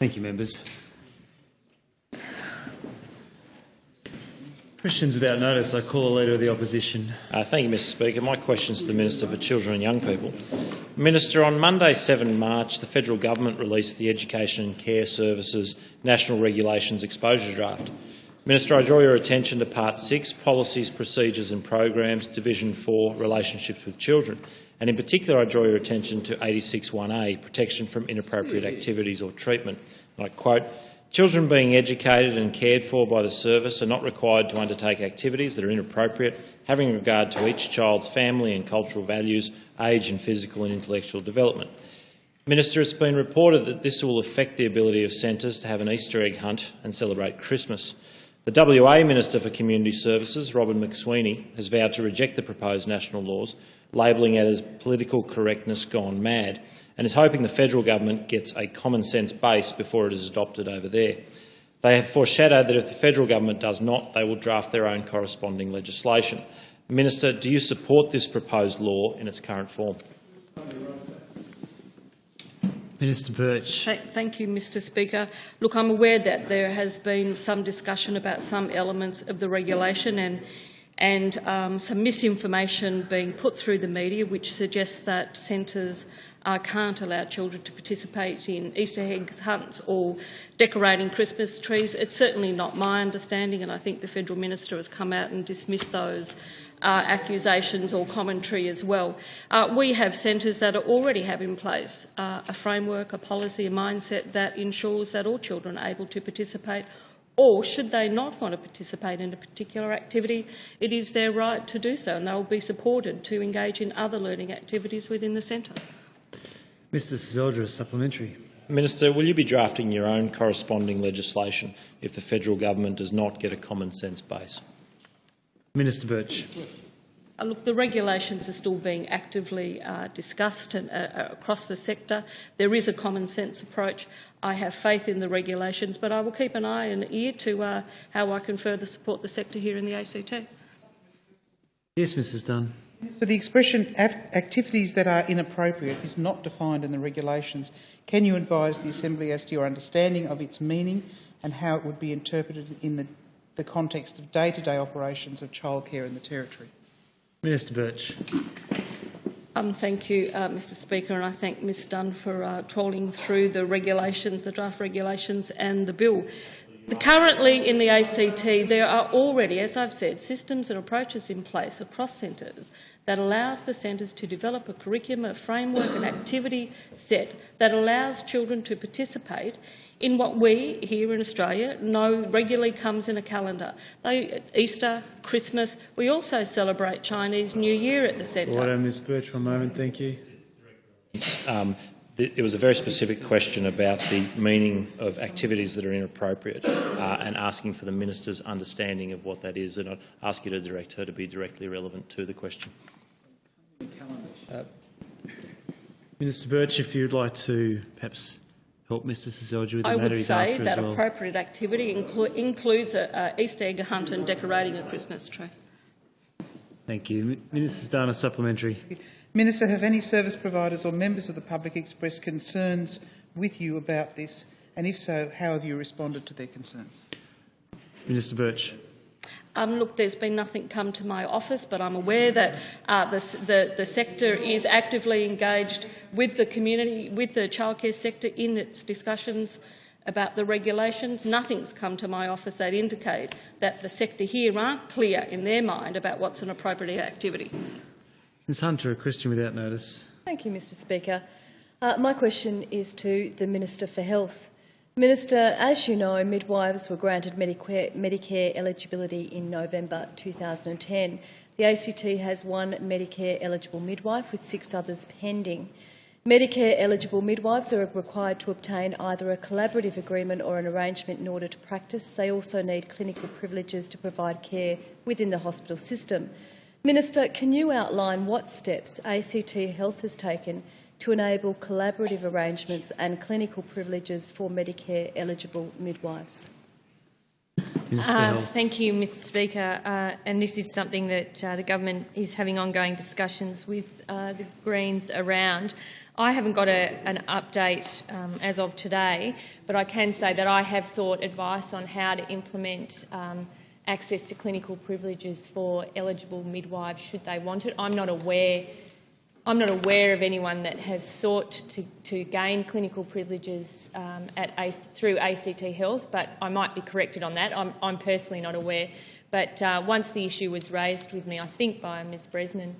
Thank you, members. Questions without notice. I call the Leader of the Opposition. Uh, thank you, Mr Speaker. My question is to the Minister for Children and Young People. Minister, on Monday 7 March, the federal government released the Education and Care Services National Regulations Exposure Draft. Minister, I draw your attention to Part 6, Policies, Procedures and Programs, Division 4, Relationships with Children. And in particular, I draw your attention to 86.1a, Protection from Inappropriate Activities or Treatment. And I quote, Children being educated and cared for by the service are not required to undertake activities that are inappropriate, having regard to each child's family and cultural values, age and physical and intellectual development. Minister, it's been reported that this will affect the ability of centres to have an Easter egg hunt and celebrate Christmas. The WA Minister for Community Services, Robyn McSweeney, has vowed to reject the proposed national laws, labelling it as political correctness gone mad and is hoping the federal government gets a common sense base before it is adopted over there. They have foreshadowed that if the federal government does not, they will draft their own corresponding legislation. Minister, do you support this proposed law in its current form? Minister Burch. Thank you, Mr Speaker. Look, I'm aware that there has been some discussion about some elements of the regulation and and um, some misinformation being put through the media which suggests that centres uh, can't allow children to participate in Easter egg hunts or decorating Christmas trees. It's certainly not my understanding, and I think the Federal Minister has come out and dismissed those uh, accusations or commentary as well. Uh, we have centres that already have in place uh, a framework, a policy, a mindset that ensures that all children are able to participate or should they not want to participate in a particular activity, it is their right to do so and they will be supported to engage in other learning activities within the centre. Mr Seselja, supplementary. Minister, will you be drafting your own corresponding legislation if the federal government does not get a common sense base? Minister Burch. Uh, look, the regulations are still being actively uh, discussed and, uh, uh, across the sector. There is a common sense approach. I have faith in the regulations, but I will keep an eye and ear to uh, how I can further support the sector here in the ACT. Yes, Mrs Dunn. So the expression activities that are inappropriate is not defined in the regulations. Can you advise the Assembly as to your understanding of its meaning and how it would be interpreted in the, the context of day-to-day -day operations of childcare in the Territory? Minister Burch. Um, thank you, uh, Mr Speaker, and I thank Ms Dunn for uh, trawling through the regulations, the draft regulations and the bill. Currently in the ACT, there are already, as I've said, systems and approaches in place across centres that allows the centres to develop a curriculum, a framework, an activity set that allows children to participate in what we here in Australia know regularly comes in a calendar. They, Easter, Christmas, we also celebrate Chinese New Year at the centre. Order, Ms Burch, for a moment, thank you. Um, it was a very specific question about the meaning of activities that are inappropriate uh, and asking for the minister's understanding of what that is. And I'd ask you to direct her to be directly relevant to the question. Uh, Minister Burch, if you'd like to perhaps help Mr Seselja with the I matter would he's say after that as well. appropriate activity inclu includes an Easter egg hunt and decorating a Christmas tree. Thank you. Minister Dana, supplementary. Minister, have any service providers or members of the public expressed concerns with you about this? And if so, how have you responded to their concerns? Minister Burch. Um, look, there's been nothing come to my office, but I'm aware that uh, the, the, the, sector is actively engaged with the community, with the childcare sector in its discussions about the regulations. Nothing's come to my office that indicate that the sector here aren't clear in their mind about what's an appropriate activity. Ms Hunter, a question without notice. Thank you, Mr Speaker. Uh, my question is to the Minister for Health. Minister, as you know, midwives were granted Medicare, eligibility in November 2010. The ACT has one Medicare-eligible midwife with six others pending. Medicare-eligible midwives are required to obtain either a collaborative agreement or an arrangement in order to practice. They also need clinical privileges to provide care within the hospital system. Minister, can you outline what steps ACT Health has taken to enable collaborative arrangements and clinical privileges for Medicare-eligible midwives? Uh, Thank you, Mr Speaker. Uh, and this is something that uh, the government is having ongoing discussions with uh, the Greens around. I haven't got a, an update um, as of today, but I can say that I have sought advice on how to implement um, access to clinical privileges for eligible midwives should they want it. I'm not aware I'm not aware of anyone that has sought to, to gain clinical privileges um, at through ACT Health, but I might be corrected on that. I'm, I'm personally not aware. But uh, once the issue was raised with me, I think by Ms Bresnan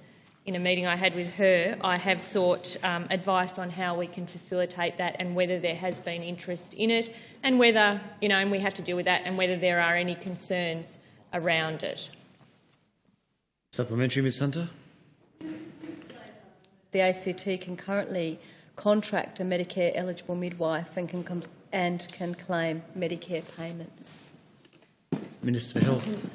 in a meeting I had with her, I have sought um, advice on how we can facilitate that and whether there has been interest in it and whether, you know, and we have to deal with that and whether there are any concerns around it. Supplementary, Ms Hunter. The ACT can currently contract a Medicare eligible midwife and can, and can claim Medicare payments. Minister for Health.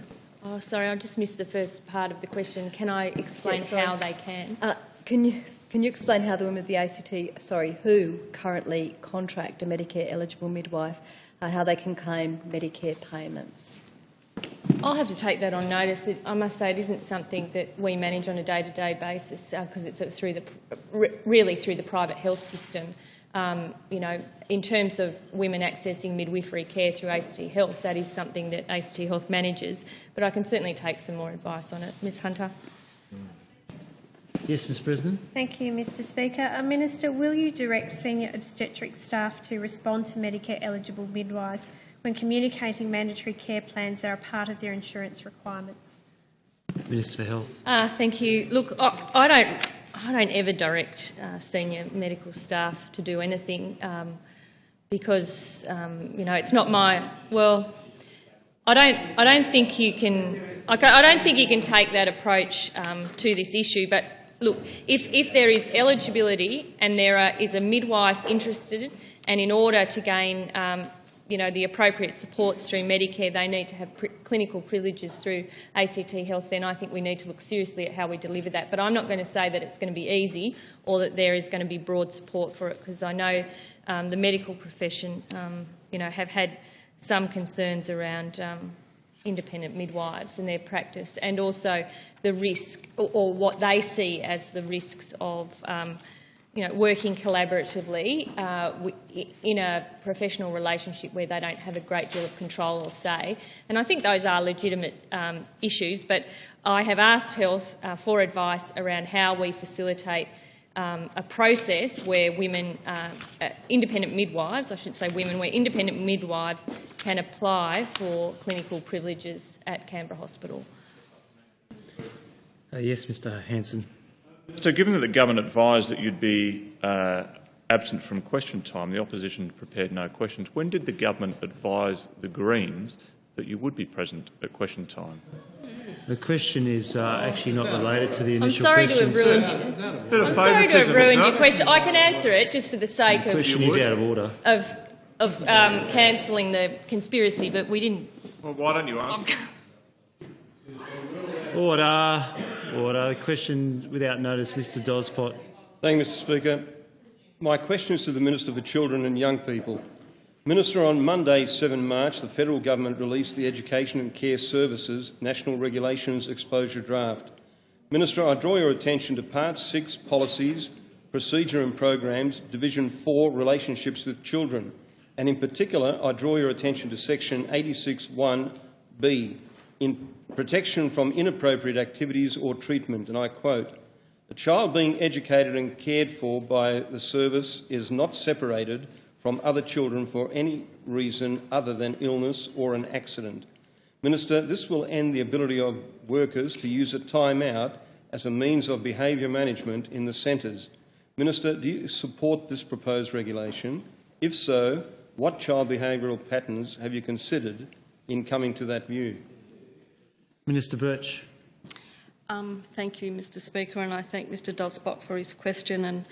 Oh, sorry, I just missed the first part of the question. Can I explain Yeah, sorry. how they can? Uh, can you can you explain how the women of the ACT, sorry, who currently contract a Medicare eligible midwife, uh, how they can claim Medicare payments? I'll have to take that on notice. It, I must say it isn't something that we manage on a day-to-day basis because it's uh, through the really through the private health system. Um, you know, in terms of women accessing midwifery care through ACT Health, that is something that ACT Health manages. But I can certainly take some more advice on it, Ms Hunter. Yes, Ms Bresnan. Thank you, Mr Speaker. Uh, Minister, will you direct senior obstetric staff to respond to Medicare eligible midwives when communicating mandatory care plans that are part of their insurance requirements? Minister for Health. Uh, thank you. Look, I, I don't, I don't ever direct uh, senior medical staff to do anything um, because um, you know it's not my well. I don't, I don't think you can. I don't think you can take that approach um, to this issue. But look, if if there is eligibility and there are, is a midwife interested, and in order to gain um, you know, the appropriate supports through Medicare, they need to have clinical privileges through ACT Health, then I think we need to look seriously at how we deliver that. But I'm not going to say that it's going to be easy or that there is going to be broad support for it because I know um, the medical profession, um, you know, have had some concerns around um, independent midwives and their practice and also the risk or, or what they see as the risks of um, you know, working collaboratively uh, in a professional relationship where they don't have a great deal of control or say. And I think those are legitimate um, issues, but I have asked Health uh, for advice around how we facilitate um, a process where women, uh, uh, independent midwives, I should say women, where independent midwives can apply for clinical privileges at Canberra Hospital. Uh, yes, Mr Hanson. So given that the government advised that you'd be uh, absent from question time, the opposition prepared no questions, when did the government advise the Greens that you would be present at question time? The question is uh, actually not related to the initial. I'm initial sorry to questions. have ruined you. I'm sorry to have ruined your question. I can answer it just for the sake The of, question is out of order. of, of um, cancelling the conspiracy, but we didn't. Well, why don't you answer? Order. Order. Question without notice, Mr Doszpot. Thank you, Mr Speaker. My question is to the Minister for Children and Young People. Minister, on Monday, 7 March, the federal government released the Education and Care Services National Regulations Exposure Draft. Minister, I draw your attention to Part 6 Policies, Procedure and Programs, Division 4 Relationships with Children, and in particular, I draw your attention to Section 86.1b, in protection from inappropriate activities or treatment, and I quote, a child being educated and cared for by the service is not separated from other children for any reason other than illness or an accident. Minister, this will end the ability of workers to use a time out as a means of behaviour management in the centres. Minister, do you support this proposed regulation? If so, what child behavioural patterns have you considered in coming to that view? Minister Burch. Um, thank you, Mr Speaker, and I thank Mr Doszpot for his question and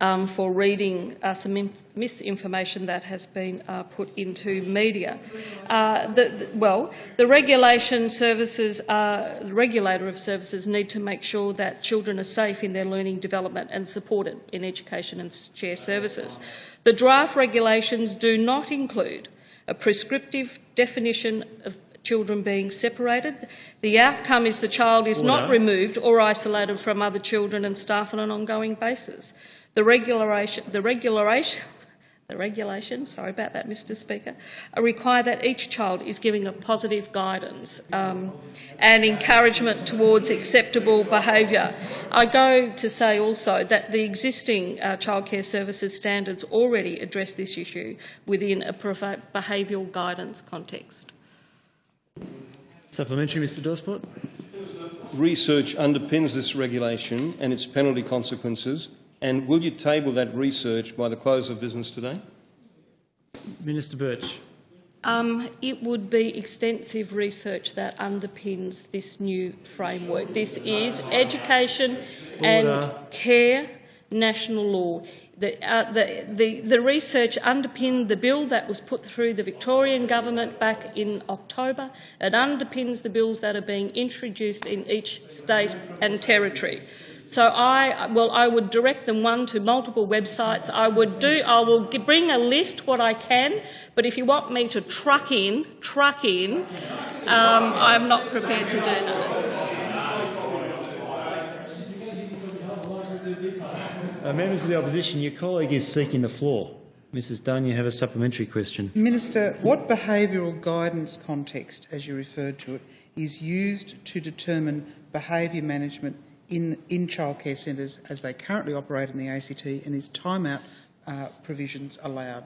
um, for reading uh, some inf- misinformation that has been uh, put into media. Uh, the, the- well, the regulation services, uh, the regulator of services need to make sure that children are safe in their learning development and supported in education and share services. The draft regulations do not include a prescriptive definition of children being separated. The outcome is the child is not removed or isolated from other children and staff on an ongoing basis. The regulation, the regulation, the regulations, sorry about that, Mr Speaker, uh, require that each child is given a positive guidance um, and encouragement towards acceptable behaviour. I go to say also that the existing uh, childcare services standards already address this issue within a behavioural guidance context. Supplementary, Mr Doszpot. Research underpins this regulation and its penalty consequences, and will you table that research by the close of business today? Minister Burch. Um, it would be extensive research that underpins this new framework. This is education and care national law. The, uh, the, the, the research underpinned the bill that was put through the Victorian government back in October. It underpins the bills that are being introduced in each state and territory. So I, well, I would direct them one to multiple websites. I would do, I will bring a list what I can, but if you want me to truck in, truck in, um, I'm not prepared to do that. Uh, members of the opposition, your colleague is seeking the floor. Mrs Dunn, you have a supplementary question. Minister, what behavioural guidance context, as you referred to it, is used to determine behaviour management in, in childcare centres as they currently operate in the ACT and is timeout uh, provisions allowed?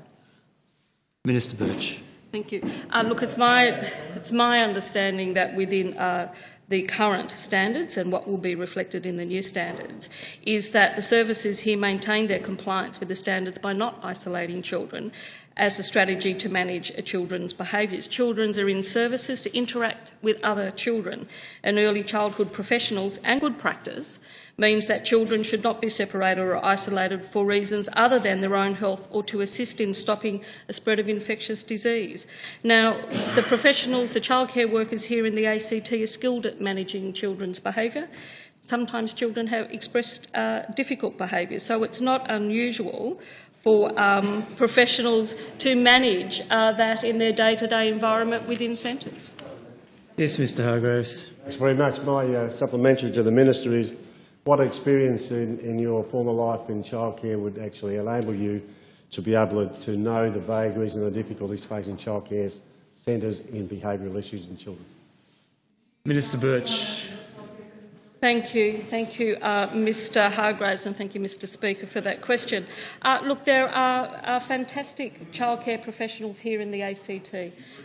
Minister Burch. Thank you. Uh, look, it's my, it's my understanding that within uh, the current standards and what will be reflected in the new standards is that the services here maintain their compliance with the standards by not isolating children as a strategy to manage a children's behaviours. Children are in services to interact with other children, and early childhood professionals and good practice means that children should not be separated or isolated for reasons other than their own health or to assist in stopping a spread of infectious disease. Now, the professionals, the childcare workers here in the ACT are skilled at managing children's behaviour. Sometimes children have expressed uh, difficult behaviour, so it's not unusual for um, professionals to manage uh, that in their day-to-day environment within centres. Yes, Mr Hargreaves. Thanks very much. My uh, supplementary to the Minister is what experience in, in your former life in childcare would actually enable you to be able to, to know the vagaries and the difficulties facing childcare centres in behavioural issues in children? Minister Burch. Thank you. Thank you, uh, Mr Hargreaves, and thank you, Mr Speaker, for that question. Uh, look, there are, are fantastic childcare professionals here in the ACT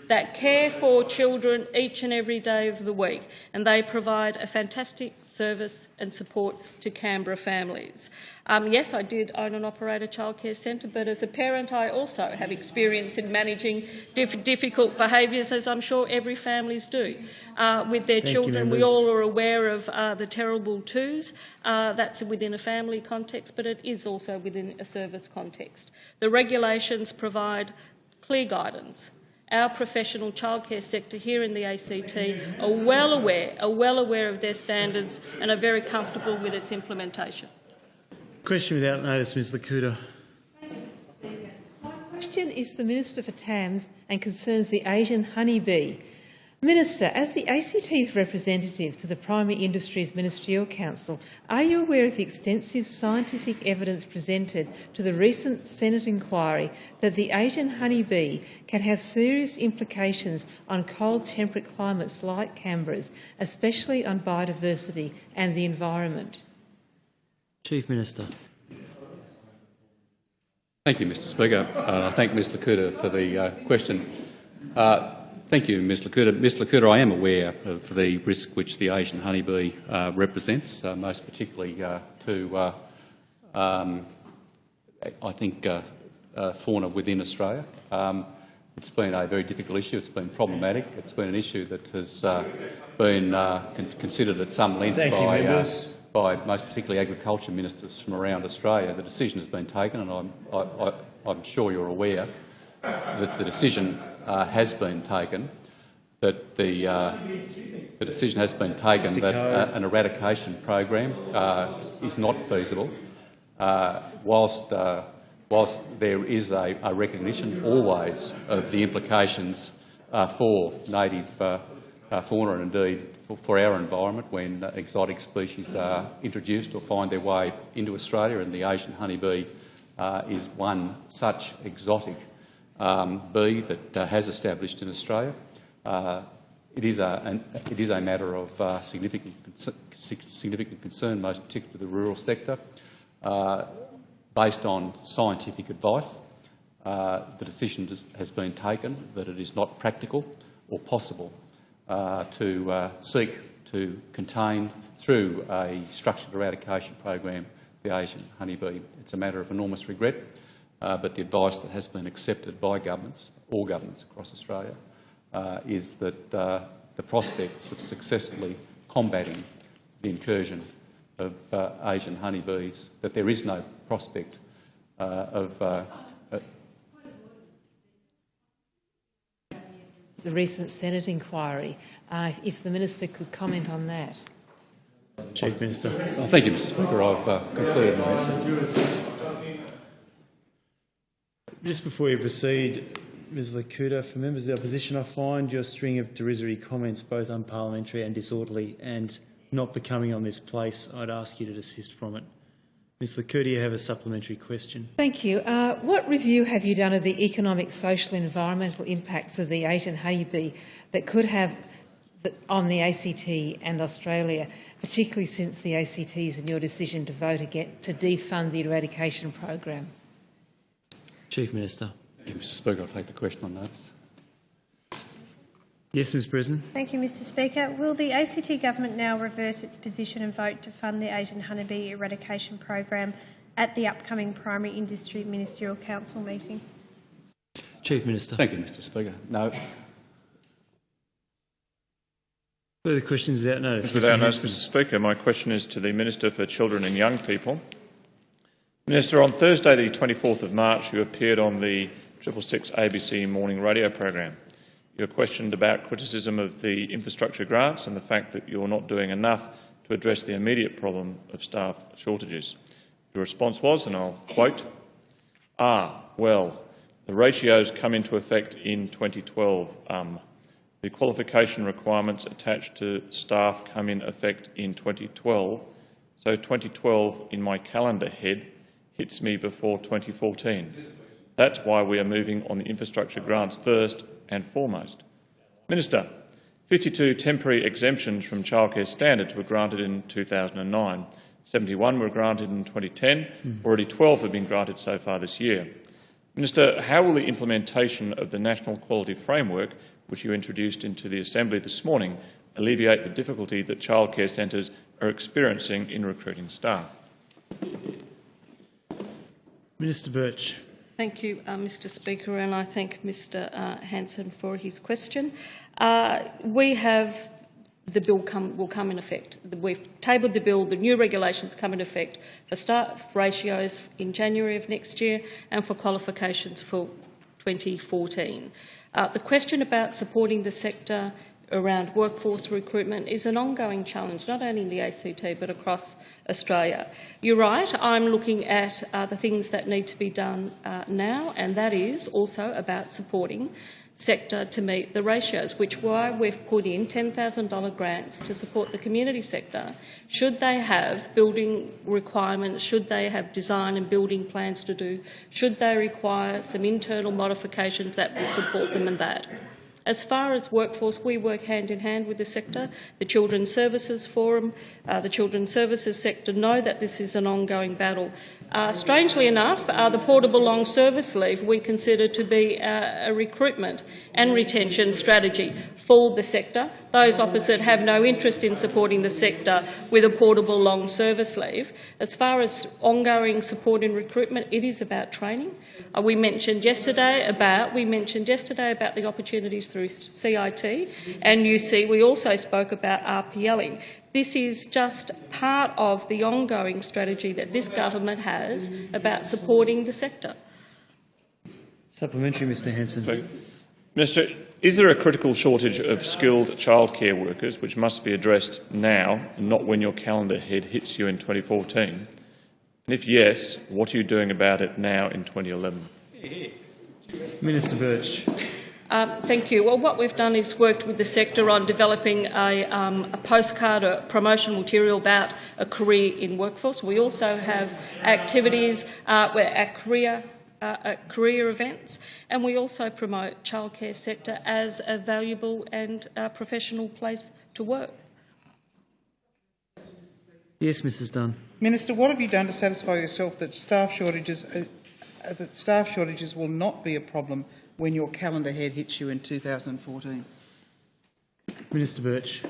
that care for children each and every day of the week, and they provide a fantastic service and support to Canberra families. Um, yes, I did own and operate a childcare centre, but as a parent I also have experience in managing diff difficult behaviours, as I'm sure every families do, uh, with their Thank children. we all are aware of uh, the terrible twos. Uh, that's within a family context, but it is also within a service context. The regulations provide clear guidance. Our professional childcare sector here in the ACT are well aware, are well aware of their standards and are very comfortable with its implementation. Question without notice, Ms Le Couteur. My question is the Minister for TAMS and concerns the Asian honeybee. Minister, as the ACT's representative to the Primary Industries Ministerial Council, are you aware of the extensive scientific evidence presented to the recent Senate inquiry that the Asian honeybee can have serious implications on cold temperate climates like Canberra's, especially on biodiversity and the environment? Chief Minister. Thank you, Mr Speaker. Uh, I thank Ms Le Couteur for the uh, question. Uh, thank you, Ms Le Couteur. Ms Le Couteur, I am aware of the risk which the Asian honeybee uh, represents, uh, most particularly uh, to, uh, um, I think, uh, uh, fauna within Australia. Um, it's been a very difficult issue. It's been problematic. It's been an issue that has uh, been uh, con considered at some length Thank you, by, uh, by most particularly agriculture ministers from around Australia. The decision has been taken, and I'm, I, I, I'm sure you're aware that the decision uh, has been taken, that the, uh, the decision has been taken that uh, an eradication program uh, is not feasible, uh, whilst, uh, whilst there is a, a recognition always of the implications for native fauna and indeed for, for, our environment when exotic species are introduced or find their way into Australia, and the Asian honeybee uh, is one such exotic um, bee that uh, has established in Australia. Uh, it is a, an, it is a matter of uh, significant, significant concern, most particularly the rural sector. Uh, based on scientific advice, uh, the decision has been taken that it is not practical or possible uh, to seek to contain through a structured eradication program the Asian honeybee. It's a matter of enormous regret, uh, but the advice that has been accepted by governments, all governments across Australia, uh, is that uh, the prospects of successfully combating the incursion of uh, Asian honeybees, that there is no prospect uh, of uh, the recent Senate inquiry. Uh, if the minister could comment on that. Chief Minister. Well, thank you, Mr Speaker. I've uh, concluded my answer. Just before you proceed, Ms Le Couteur, for members of the opposition, I find your string of derisory comments both unparliamentary and disorderly and not becoming on this place. I'd ask you to desist from it. Ms Le Couteur, you have a supplementary question. Thank you. Uh, what review have you done of the economic, social and environmental impacts of the Asian honeybee that could have on the ACT and Australia, particularly since the ACTs and your decision to vote again to defund the eradication program? Chief Minister. Mr Speaker, I'll take the question on notice. Yes, Ms Bresnan. Thank you, Mr Speaker. Will the ACT government now reverse its position and vote to fund the Asian honeybee eradication program at the upcoming Primary Industry Ministerial Council meeting? Chief Minister. Thank you, Mr Speaker. No. Further questions without notice. Without notice, Mr Speaker, my question is to the Minister for Children and Young People. Minister, on Thursday the 24th of March you appeared on the Triple Six ABC morning radio program. You were questioned about criticism of the infrastructure grants and the fact that you're not doing enough to address the immediate problem of staff shortages. Your response was, and I'll quote, Ah, well, the ratios come into effect in 2012. Um, the qualification requirements attached to staff come in effect in 2012, so 2012 in my calendar head hits me before 2014. That's why we are moving on the infrastructure grants first and foremost. Minister, 52 temporary exemptions from childcare standards were granted in 2009. 71 were granted in 2010. Mm. Already 12 have been granted so far this year. Minister, how will the implementation of the National Quality Framework, which you introduced into the Assembly this morning, alleviate the difficulty that childcare centres are experiencing in recruiting staff? Minister Burch. Thank you, uh, Mr Speaker, and I thank Mr uh, Hanson for his question. Uh, we have the bill come, will come in effect. We've tabled the bill, the new regulations come in effect for staff ratios in January of next year and for qualifications for 2014. Uh, the question about supporting the sector around workforce recruitment is an ongoing challenge, not only in the ACT but across Australia. You're right, I'm looking at uh, the things that need to be done uh, now, and that is also about supporting sector to meet the ratios, which why we've put in $10,000 grants to support the community sector. Should they have building requirements, should they have design and building plans to do, should they require some internal modifications that will support them in that. As far as workforce, we work hand in hand with the sector. The Children's Services Forum, uh, the Children's Services sector know that this is an ongoing battle. Uh, strangely enough, uh, the portable long service leave we consider to be a recruitment and retention strategy for the sector. Those opposite have no interest in supporting the sector with a portable long service leave. As far as ongoing support in recruitment, it is about training. Uh, we mentioned yesterday about we mentioned yesterday about the opportunities through CIT and UC. We also spoke about RPLing. This is just part of the ongoing strategy that this government has about supporting the sector. Supplementary, Mr Hanson. Minister, is there a critical shortage of skilled childcare workers which must be addressed now not when your calendar head hits you in 2014? And if yes, what are you doing about it now in 2011? Minister Burch. Um, thank you. Well, what we've done is worked with the sector on developing a, um, a postcard, a promotional material about a career in workforce. We also have activities uh, where at career uh, at career events, and we also promote childcare sector as a valuable and uh, professional place to work. Yes, Mrs Dunn. Minister, what have you done to satisfy yourself that staff shortages, uh, uh, that staff shortages will not be a problem when your calendar head hits you in 2014? Minister Burch.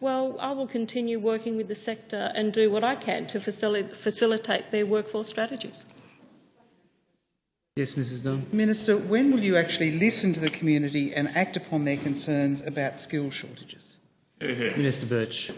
Well, I will continue working with the sector and do what I can to facil facilitate their workforce strategies. Yes, Mrs Dunn. Minister, when will you actually listen to the community and act upon their concerns about skill shortages? Minister Burch.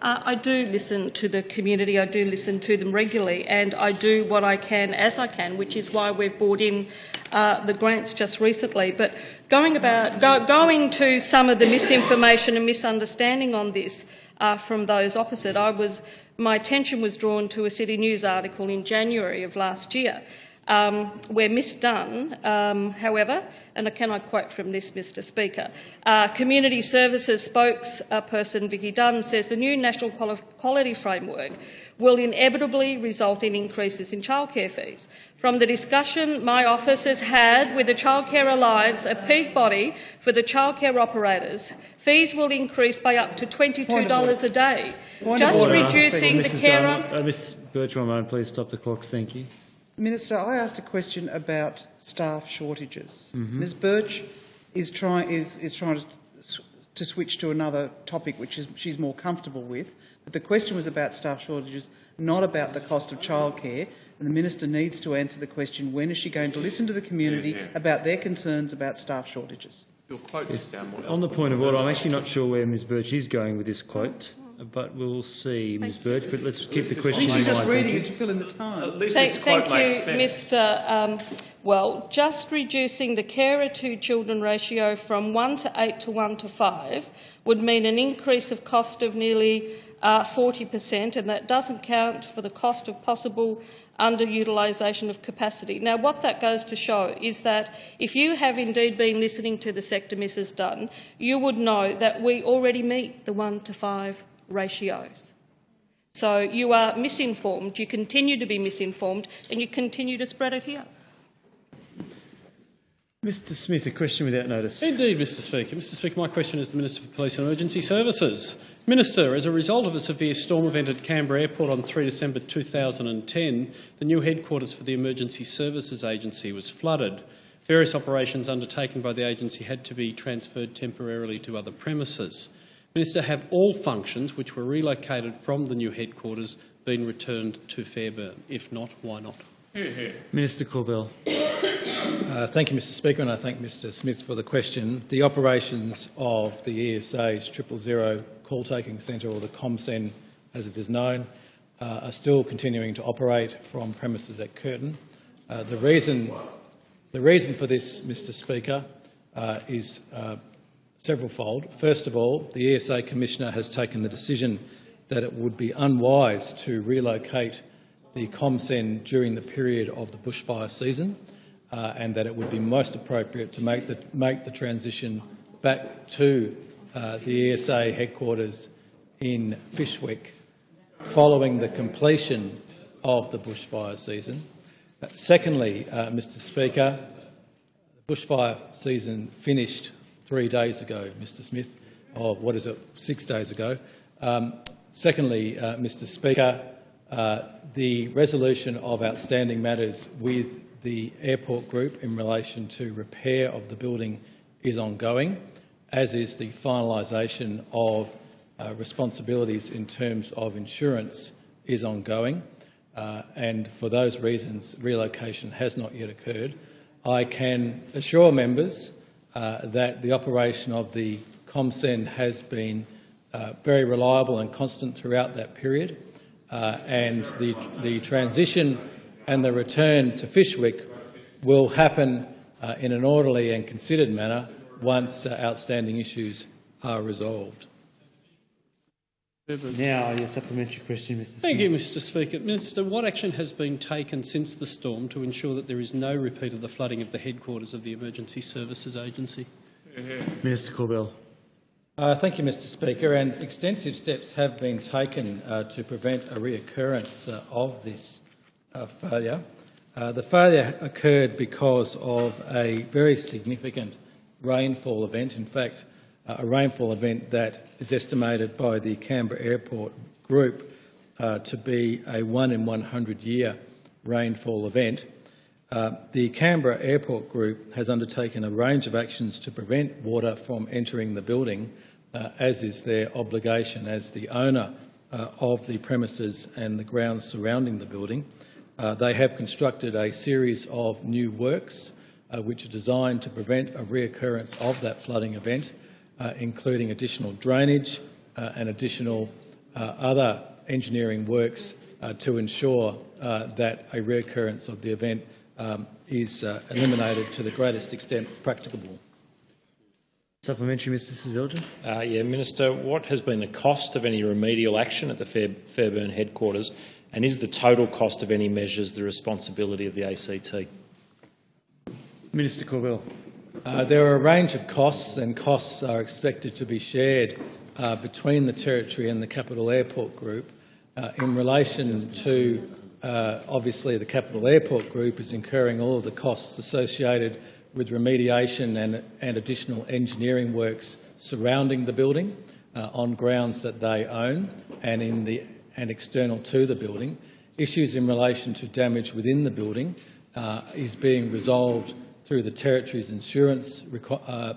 Uh, I do listen to the community, I do listen to them regularly, and I do what I can as I can, which is why we've brought in uh, the grants just recently. But going, about, go, going to some of the misinformation and misunderstanding on this uh, from those opposite, I was, my attention was drawn to a City News article in January of last year um, where Miss Dunn, um, however, and can I quote from this, Mr Speaker, uh, Community Services spokesperson Vicki Dunn says the new National Quality Framework will inevitably result in increases in childcare fees. From the discussion my office has had with the Childcare Alliance, a peak body for the childcare operators, fees will increase by up to $22 a day. Point Just order, reducing the Mrs carer... Dunn, uh, Ms Burch, one moment, please stop the clocks. Thank you. Minister, I asked a question about staff shortages. Mhm. Ms Burch is, try, is, is trying to, to switch to another topic which is, she's more comfortable with, but the question was about staff shortages, not about the cost of childcare, and the minister needs to answer the question, when is she going to listen to the community Yeah, yeah. about their concerns about staff shortages? Your quote is down more. On the point of order, I'm actually not sure where Ms Burch is going with this quote, but we'll see, Ms Burch. But let's keep the question think in she's just reading Thank it to fill in the time. Thank, thank you, Mr. Um, well, just reducing the carer to children ratio from one to eight to one to five would mean an increase of cost of nearly uh, 40%, and that doesn't count for the cost of possible underutilisation of capacity. Now, what that goes to show is that if you have indeed been listening to the sector, Mrs Dunn, you would know that we already meet the one to five ratios. So you are misinformed, you continue to be misinformed, and you continue to spread it here. Mr Smyth, a question without notice. Indeed, Mr Speaker. Mr Speaker, my question is to the Minister for Police and Emergency Services. Minister, as a result of a severe storm event at Canberra Airport on 3 December 2010, the new headquarters for the Emergency Services Agency was flooded. Various operations undertaken by the agency had to be transferred temporarily to other premises. Minister, have all functions which were relocated from the new headquarters been returned to Fairbairn? If not, why not? Minister Corbell. Uh, thank you, Mr Speaker, and I thank Mr Smyth for the question. The operations of the ESA's triple zero call taking centre, or the ComCen as it is known, uh, are still continuing to operate from premises at Curtin. Uh, the, reason, the reason for this, Mr Speaker, uh, is uh, severalfold. First of all, the ESA Commissioner has taken the decision that it would be unwise to relocate the ComCen during the period of the bushfire season uh, and that it would be most appropriate to make the, make the transition back to uh, the ESA headquarters in Fyshwick following the completion of the bushfire season. Uh, secondly, uh, Mr Speaker, the bushfire season finished three days ago, Mr Smyth, or what is it, six days ago. Um, secondly, uh, Mr Speaker, uh, the resolution of outstanding matters with the airport group in relation to repair of the building is ongoing, as is the finalisation of uh, responsibilities in terms of insurance is ongoing. Uh, and for those reasons, relocation has not yet occurred. I can assure members that the operation of the ComCen has been uh, very reliable and constant throughout that period, uh, and the, the transition and the return to Fyshwick will happen uh, in an orderly and considered manner once uh, outstanding issues are resolved. Now, your supplementary question, Mr Thank you, Mr Speaker. Minister, what action has been taken since the storm to ensure that there is no repeat of the flooding of the headquarters of the Emergency Services Agency? Minister Corbell. Uh, thank you, Mr Speaker. And extensive steps have been taken uh, to prevent a reoccurrence uh, of this uh, failure. Uh, the failure occurred because of a very significant rainfall event. In fact, a rainfall event that is estimated by the Canberra Airport Group uh, to be a one in 100 year rainfall event. Uh, the Canberra Airport Group has undertaken a range of actions to prevent water from entering the building, uh, as is their obligation as the owner uh, of the premises and the grounds surrounding the building. Uh, they have constructed a series of new works uh, which are designed to prevent a reoccurrence of that flooding event, uh, including additional drainage uh, and additional uh, other engineering works uh, to ensure uh, that a reoccurrence of the event um, is uh, eliminated to the greatest extent practicable. Supplementary, Mr Seselja. Uh, yeah, Minister, what has been the cost of any remedial action at the Fair, Fairbairn headquarters, and is the total cost of any measures the responsibility of the ACT? Minister Corbell. Uh, there are a range of costs, and costs are expected to be shared uh, between the Territory and the Capital Airport Group. Uh, in relation to, uh, obviously, the Capital Airport Group is incurring all of the costs associated with remediation and, and additional engineering works surrounding the building uh, on grounds that they own and, in the, and external to the building. Issues in relation to damage within the building is being resolved through the Territory's insurance uh,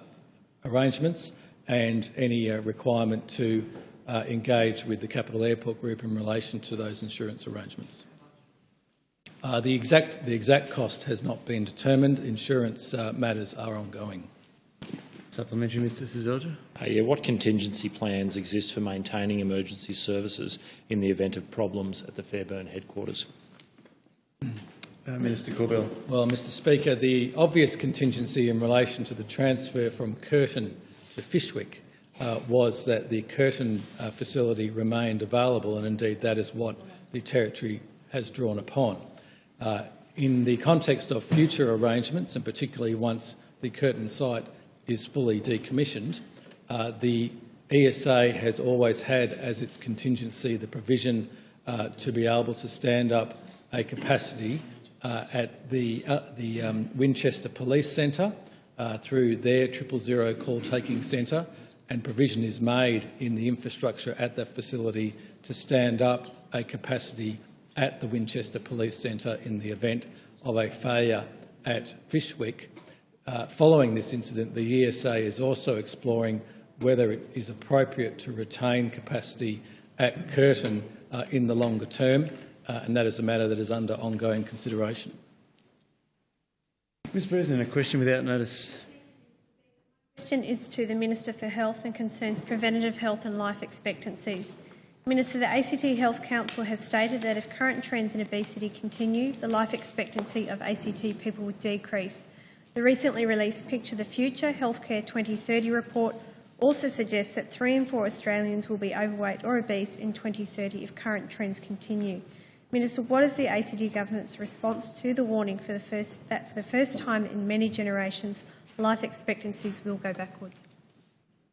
arrangements and any uh, requirement to uh, engage with the Capital Airport Group in relation to those insurance arrangements. Uh, the, exact, the exact cost has not been determined. Insurance uh, matters are ongoing. Supplementary, Mr Seselja. Uh, yeah, what contingency plans exist for maintaining emergency services in the event of problems at the Fairbairn headquarters? Uh, Minister Corbell. Well, Mr Speaker, the obvious contingency in relation to the transfer from Curtin to Fyshwick uh, was that the Curtin uh, facility remained available, and indeed that is what the Territory has drawn upon. Uh, in the context of future arrangements, and particularly once the Curtin site is fully decommissioned, uh, the ESA has always had as its contingency the provision uh, to be able to stand up a capacity at the, uh, the um, Winchester Police Centre uh, through their triple zero call taking centre, and provision is made in the infrastructure at that facility to stand up a capacity at the Winchester Police Centre in the event of a failure at Fyshwick. Uh, following this incident, the ESA is also exploring whether it is appropriate to retain capacity at Curtin uh, in the longer term, uh, and that is a matter that is under ongoing consideration. Mr President, a question without notice. The question is to the Minister for Health and concerns preventative health and life expectancies. Minister, the ACT Health Council has stated that if current trends in obesity continue, the life expectancy of ACT people would decrease. The recently released Picture the Future Healthcare 2030 report also suggests that three in four Australians will be overweight or obese in 2030 if current trends continue. Minister, what is the ACT government's response to the warning for the first, that for the first time in many generations, life expectancies will go backwards?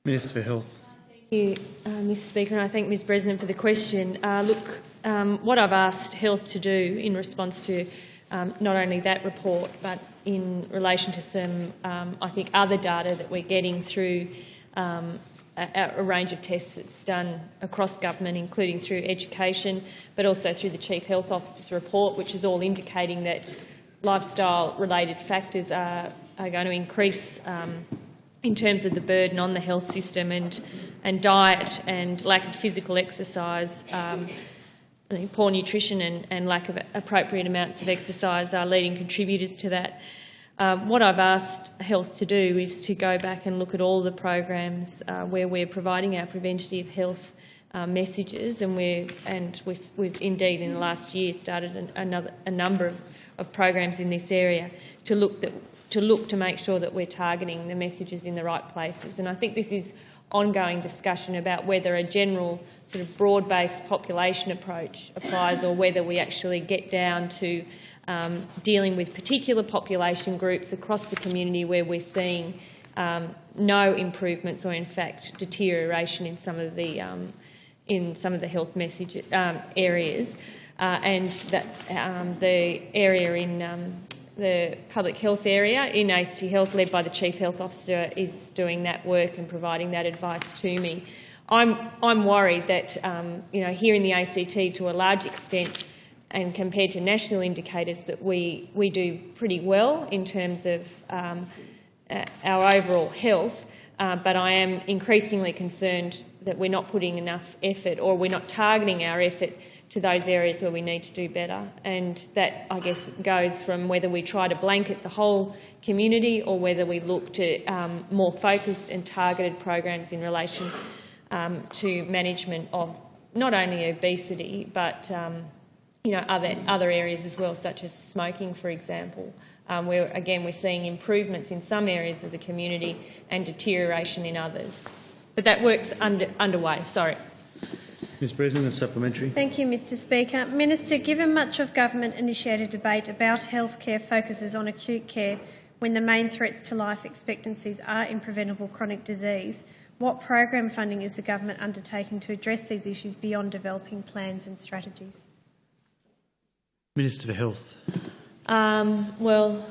Minister for Health. Thank you, uh, Mr Speaker, and I thank Ms Bresnan for the question. Uh, look, um, what I've asked Health to do in response to um, not only that report, but in relation to some, um, I think, other data that we're getting through um, a, a, range of tests that's done across government, including through education, but also through the Chief Health Officer's report, which is all indicating that lifestyle-related factors are, are, going to increase um, in terms of the burden on the health system and, and diet and lack of physical exercise. Um, poor nutrition and, and, lack of appropriate amounts of exercise are leading contributors to that. Um, what I've asked Health to do is to go back and look at all the programs uh, where we're providing our preventative health uh, messages, and we're and we have indeed in the last year started an, another a number of, of programs in this area to look that to look to make sure that we're targeting the messages in the right places. And I think this is ongoing discussion about whether a general sort of broad-based population approach applies or whether we actually get down to um, dealing with particular population groups across the community where we're seeing um, no improvements or in fact deterioration in some of the um, in some of the health message um, areas, uh, and that um, the area in um, the public health area in ACT Health, led by the Chief Health Officer, is doing that work and providing that advice to me. I'm, I'm worried that, um, you know, here in the ACT, to a large extent, and compared to national indicators, that we, we do pretty well in terms of um, uh, our overall health. Uh, but I am increasingly concerned that we're not putting enough effort or we're not targeting our effort to those areas where we need to do better. And that, I guess, goes from whether we try to blanket the whole community or whether we look to um, more focused and targeted programs in relation um, to management of not only obesity but um, you know, other, other areas as well, such as smoking, for example um, where again we're seeing improvements in some areas of the community and deterioration in others. But that work's under, underway. Sorry. Ms Bresnan, a supplementary. Thank you, Mr Speaker. Minister, given much of government-initiated debate about healthcare focuses on acute care when the main threats to life expectancies are in preventable chronic disease, what program funding is the government undertaking to address these issues beyond developing plans and strategies? Minister for Health. Um, well,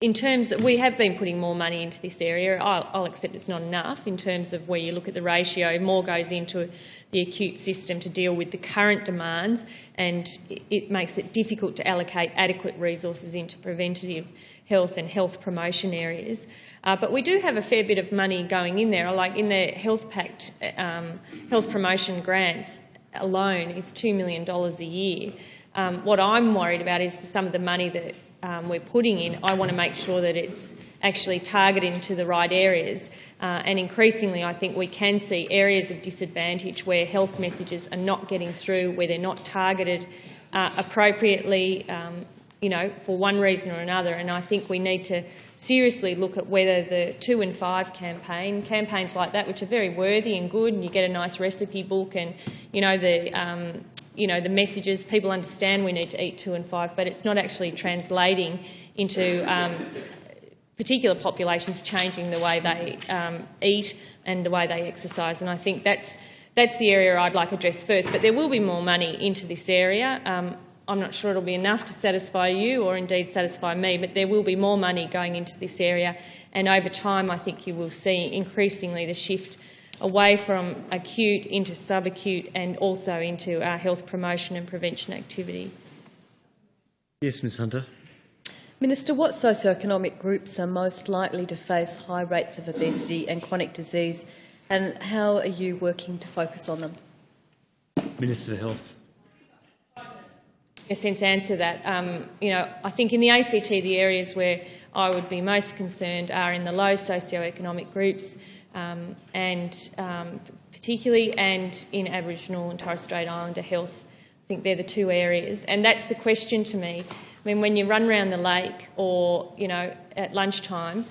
in terms of, we have been putting more money into this area. I'll, I'll, accept it's not enough in terms of where you look at the ratio. More goes into the acute system to deal with the current demands, and it makes it difficult to allocate adequate resources into preventative health and health promotion areas. Uh, but we do have a fair bit of money going in there. Like in the Health Pact, um, health promotion grants alone is $2 million a year. Um, what I'm worried about is some of the money that um, we're putting in. I want to make sure that it's actually targeted into the right areas. Uh, and increasingly, I think we can see areas of disadvantage where health messages are not getting through, where they're not targeted uh, appropriately, um, you know, for one reason or another. And I think we need to seriously look at whether the two and five campaign, campaigns like that, which are very worthy and good, and you get a nice recipe book and, you know, the um, you know, the messages, people understand we need to eat two and five, but it's not actually translating into um, particular populations changing the way they um, eat and the way they exercise. And I think that's, that's the area I'd like addressed first. But there will be more money into this area. I'm not sure it'll be enough to satisfy you or indeed satisfy me, but there will be more money going into this area. And over time, I think you will see increasingly the shift away from acute into subacute and also into our health promotion and prevention activity. Yes, Ms Hunter. Minister, what socioeconomic groups are most likely to face high rates of obesity and chronic disease and how are you working to focus on them? Minister for Health. Sense, answer that. Um, you know, I think in the ACT, the areas where I would be most concerned are in the low socioeconomic groups, um, and um, particularly and in Aboriginal and Torres Strait Islander health. I think they're the two areas. And that's the question to me. I mean, when you run around the lake or, you know, at lunchtime,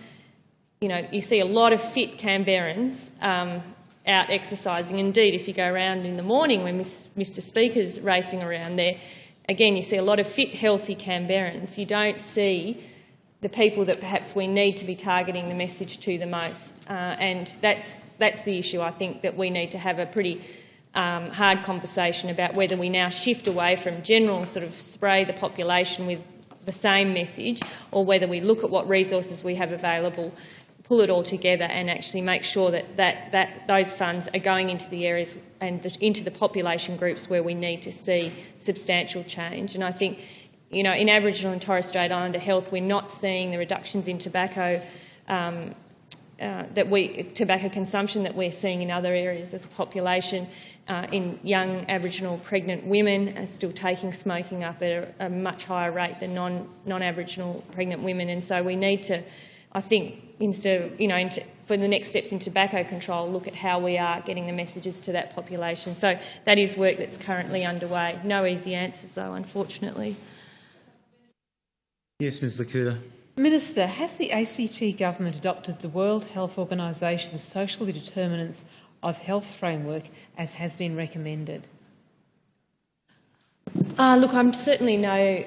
you know, you see a lot of fit Canberrans um, out exercising. Indeed, if you go around in the morning when Mr Speaker's racing around there, again, you see a lot of fit, healthy Canberrans. You don't see the people that perhaps we need to be targeting the message to the most. Uh, and that's, that's the issue, I think, that we need to have a pretty um, hard conversation about whether we now shift away from general sort of spray the population with the same message or whether we look at what resources we have available, pull it all together and actually make sure that, that, that those funds are going into the areas and the, into the population groups where we need to see substantial change. And I think you know, in Aboriginal and Torres Strait Islander health, we're not seeing the reductions in tobacco um, uh, that we tobacco consumption that we're seeing in other areas of the population. Uh, in young Aboriginal pregnant women are still taking smoking up at a, a much higher rate than non, non-Aboriginal pregnant women, and so we need to, I think, instead of, you know, into, for the next steps in tobacco control, look at how we are getting the messages to that population. So that is work that's currently underway. No easy answers, though, unfortunately. Yes, Ms Le Couteur. Minister, has the ACT government adopted the World Health Organisation's social determinants of health framework as has been recommended? Uh, look, I'm certainly no.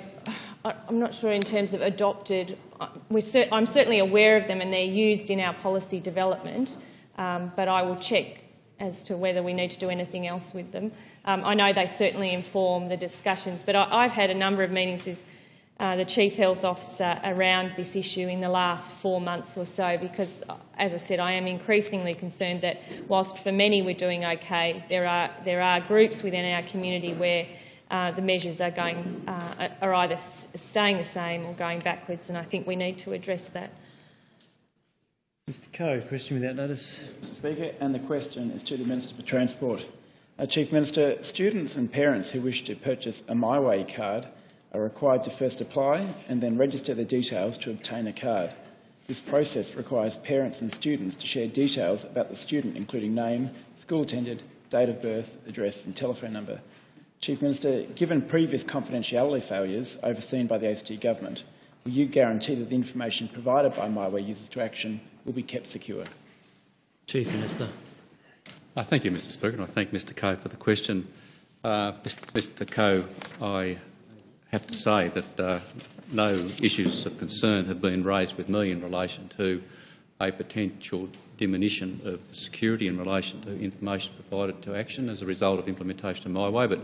I'm not sure in terms of adopted. uh, cer- I'm certainly aware of them and they're used in our policy development, um, but I will check as to whether we need to do anything else with them. Um, I know they certainly inform the discussions, but I, I've had a number of meetings with uh, the Chief Health Officer around this issue in the last four months or so because, uh, as I said, I am increasingly concerned that whilst for many we're doing okay, there are, there are groups within our community where uh, the measures are, going, uh, are either staying the same or going backwards, and I think we need to address that. Mr Coe, question without notice. Mr Speaker, and the question is to the Minister for Transport. Uh, Chief Minister, students and parents who wish to purchase a MyWay card are required to first apply and then register their details to obtain a card. This process requires parents and students to share details about the student, including name, school attended, date of birth, address and telephone number. Chief Minister, given previous confidentiality failures overseen by the ACT Government, will you guarantee that the information provided by MyWay users to Action will be kept secure? Chief Minister. Uh, thank you, Mr Speaker, and I thank Mr Coe for the question. Uh, Mr Coe, I have to say that uh, no issues of concern have been raised with me in relation to a potential diminution of security in relation to information provided to action as a result of implementation of MyWay, but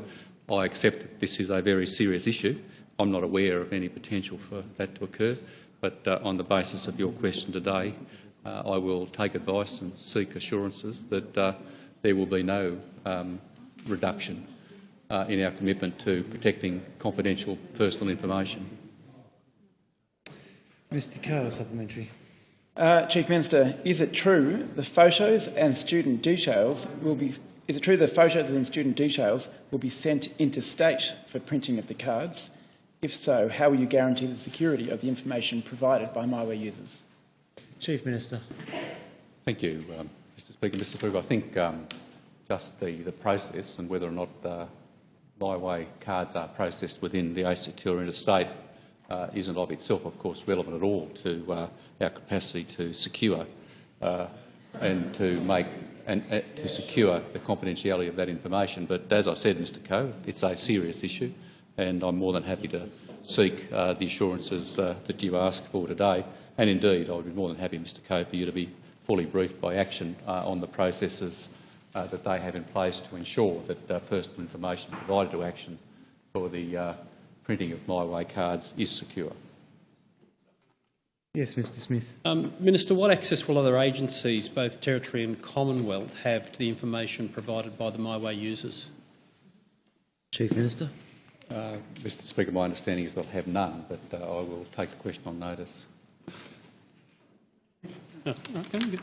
I accept that this is a very serious issue. I'm not aware of any potential for that to occur, but uh, on the basis of your question today, uh, I will take advice and seek assurances that uh, there will be no um, reduction uh, in our commitment to protecting confidential personal information. Mr Coe, supplementary. Uh, Chief Minister, is it true the photos and student details will be? Is it true the photos and student details will be sent interstate for printing of the cards? If so, how will you guarantee the security of the information provided by MyWay users? Chief Minister. Thank you, um, Mr Speaker. Mr Speaker, I think um, just the, the process and whether or not uh, MyWay cards are processed within the ACT or interstate uh, isn't of itself, of course, relevant at all to uh, our capacity to secure uh, and to make and uh, to secure the confidentiality of that information. But as I said, Mr Coe, it's a serious issue, and I'm more than happy to seek uh, the assurances uh, that you ask for today. And indeed, I would be more than happy, Mr Coe, for you to be fully briefed by Action uh, on the processes uh, that they have in place to ensure that uh, personal information provided to Action for the printing of MyWay cards is secure. Yes, Mr Smyth. Um, Minister, what access will other agencies, both territory and Commonwealth, have to the information provided by the MyWay users? Chief Minister. Uh, Mr Speaker, my understanding is they'll have none, but uh, I will take the question on notice. Oh, okay.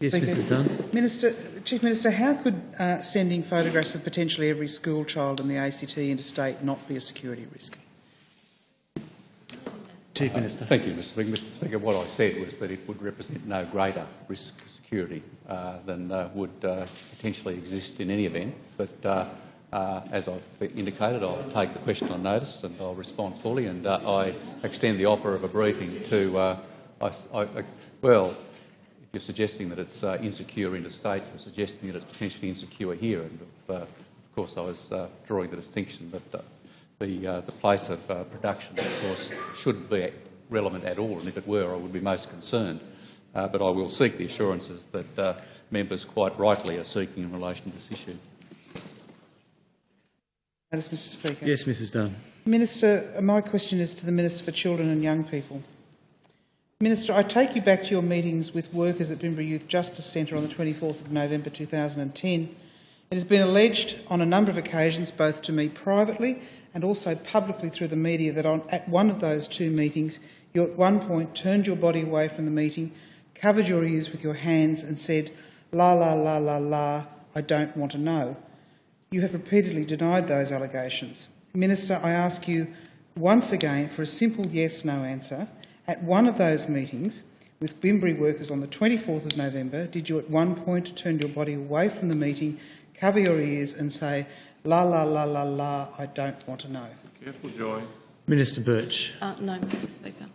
Yes, Thank you. Mrs Dunn. Minister, Chief Minister, how could uh, sending photographs of potentially every school child in the ACT interstate not be a security risk? Chief Minister. Thank you, Mr Speaker. Mr Speaker, what I said was that it would represent no greater risk to security uh, than uh, would uh, potentially exist in any event. But uh, uh, as I've indicated, I'll take the question on notice and I'll respond fully. And uh, I extend the offer of a briefing to, uh, I, I, well, if you're suggesting that it's uh, insecure interstate, you're suggesting that it's potentially insecure here. And of, uh, of course, I was uh, drawing the distinction that uh, the, uh, the place of uh, production, of course, shouldn't be relevant at all, and if it were, I would be most concerned. Uh, but I will seek the assurances that uh, members quite rightly are seeking in relation to this issue. That is, Mr Speaker. Yes, Mrs Dunn. Minister, my question is to the Minister for Children and Young People. Minister, I take you back to your meetings with workers at Bimberi Youth Justice Centre on the 24th of November 2010. It has been alleged on a number of occasions, both to me privately and also publicly through the media, that on, at one of those two meetings, you at one point turned your body away from the meeting, covered your ears with your hands and said, la, la, la, la, la, I don't want to know. You have repeatedly denied those allegations. Minister, I ask you once again for a simple yes-no answer. At one of those meetings with Bimberi workers on the 24th of November, did you at one point turn your body away from the meeting, cover your ears and say, la, la, la, la, la, I don't want to know? Careful, Joy. Minister Burch. Uh, no, Mr Speaker.